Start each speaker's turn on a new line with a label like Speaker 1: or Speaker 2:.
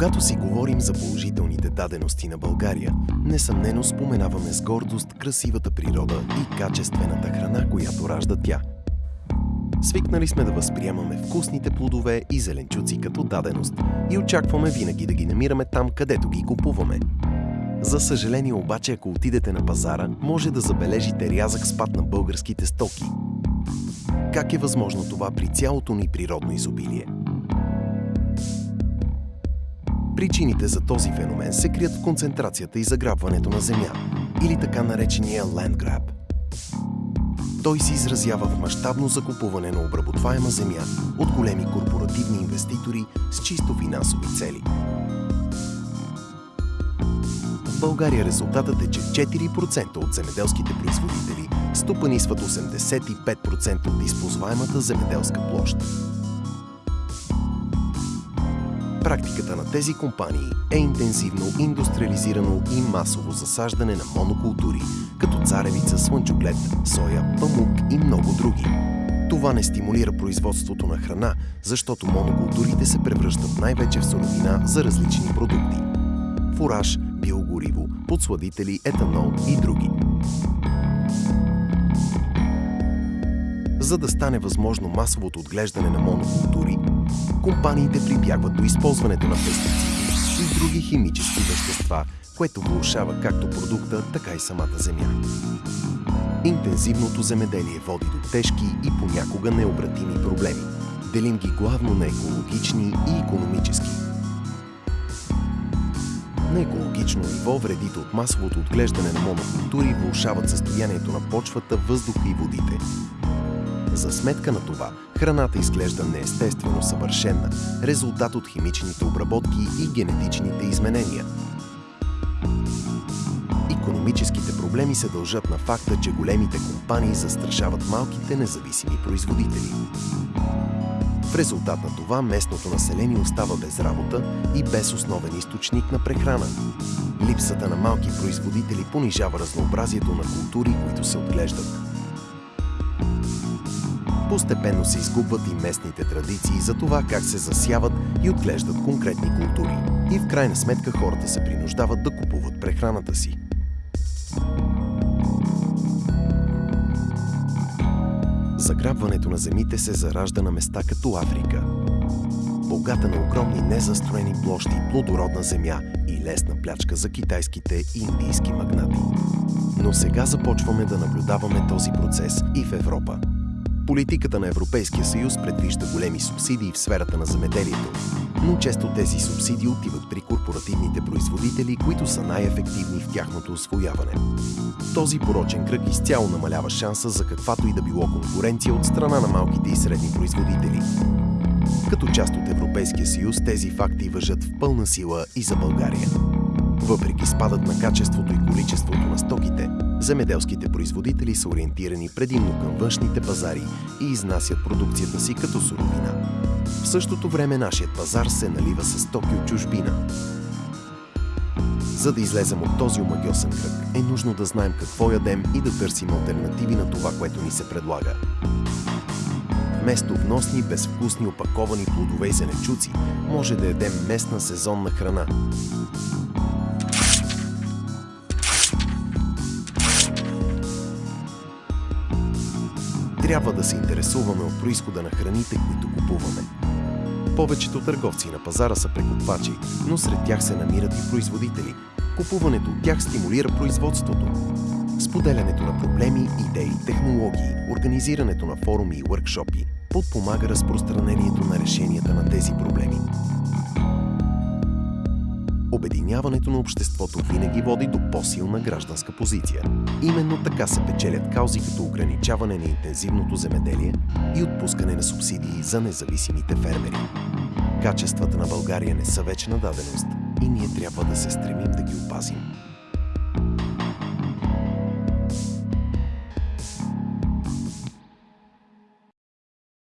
Speaker 1: Когато си говорим за положителните дадености на България, несъмнено споменаваме с гордост красивата природа и качествената храна, която ражда тя. Свикнали сме да възприемаме вкусните плодове и зеленчуци като даденост и очакваме винаги да ги намираме там, където ги купуваме. За съжаление обаче, ако отидете на пазара, може да забележите рязък спад на българските стоки. Как е възможно това при цялото ни природно изобилие? Причините за този феномен се крият в концентрацията и заграбването на земя, или така наречения land grab. Той се изразява в мащабно закупуване на обработваема земя от големи корпоративни инвеститори с чисто финансови цели. В България резултатът е, че 4% от земеделските производители стопанисват 85% от използваемата земеделска площ. Практиката на тези компании е интензивно индустриализирано и масово засаждане на монокултури, като царевица, слънчоглед, соя, памук и много други. Това не стимулира производството на храна, защото монокултурите се превръщат най-вече в суровина за различни продукти. Фураж, биогориво, подсладители, етанол и други. За да стане възможно масовото отглеждане на монокултури, компаниите прибягват до използването на пестициди и други химически вещества, което влушава както продукта, така и самата земя. Интензивното земеделие води до тежки и понякога необратими проблеми. Делим ги главно на екологични и економически. На екологично ниво вредите от масовото отглеждане на монокултури влушават състоянието на почвата, въздуха и водите, за сметка на това, храната изглежда неестествено съвършена, резултат от химичните обработки и генетичните изменения. Економическите проблеми се дължат на факта, че големите компании застрашават малките независими производители. В резултат на това местното население остава без работа и без основен източник на прехрана. Липсата на малки производители понижава разнообразието на култури, които се отглеждат. Постепенно се изгубват и местните традиции за това как се засяват и отглеждат конкретни култури. И в крайна сметка хората се принуждават да купуват прехраната си. Заграбването на земите се заражда на места като Африка. Богата на огромни незастроени площи, плодородна земя и лесна плячка за китайските и индийски магнати. Но сега започваме да наблюдаваме този процес и в Европа. Политиката на Европейския съюз предвижда големи субсидии в сферата на земеделието, но често тези субсидии отиват при корпоративните производители, които са най-ефективни в тяхното освояване. Този порочен кръг изцяло намалява шанса за каквато и да било конкуренция от страна на малките и средни производители. Като част от Европейския съюз тези факти въжат в пълна сила и за България. Въпреки спадът на качеството и количеството на стоките, земеделските производители са ориентирани предимно към външните пазари и изнасят продукцията си като суровина. В същото време нашият пазар се налива с стоки от чужбина. За да излезем от този омагиосен кръг, е нужно да знаем какво ядем и да търсим альтернативи на това, което ни се предлага. Вместо вносни, безвкусни, опаковани плодове и зеленчуци, може да ядем местна сезонна храна. Трябва да се интересуваме от происхода на храните, които купуваме. Повечето търговци на пазара са прекупвачи, но сред тях се намират и производители. Купуването от тях стимулира производството. Споделянето на проблеми, идеи, технологии, организирането на форуми и въркшопи подпомага разпространението на решенията на тези проблеми. Обединяването на обществото винаги води до по-силна гражданска позиция. Именно така се печелят каузи като ограничаване на интензивното земеделие и отпускане на субсидии за независимите фермери. Качествата на България не са вечна даденост и ние трябва да се стремим да ги опазим.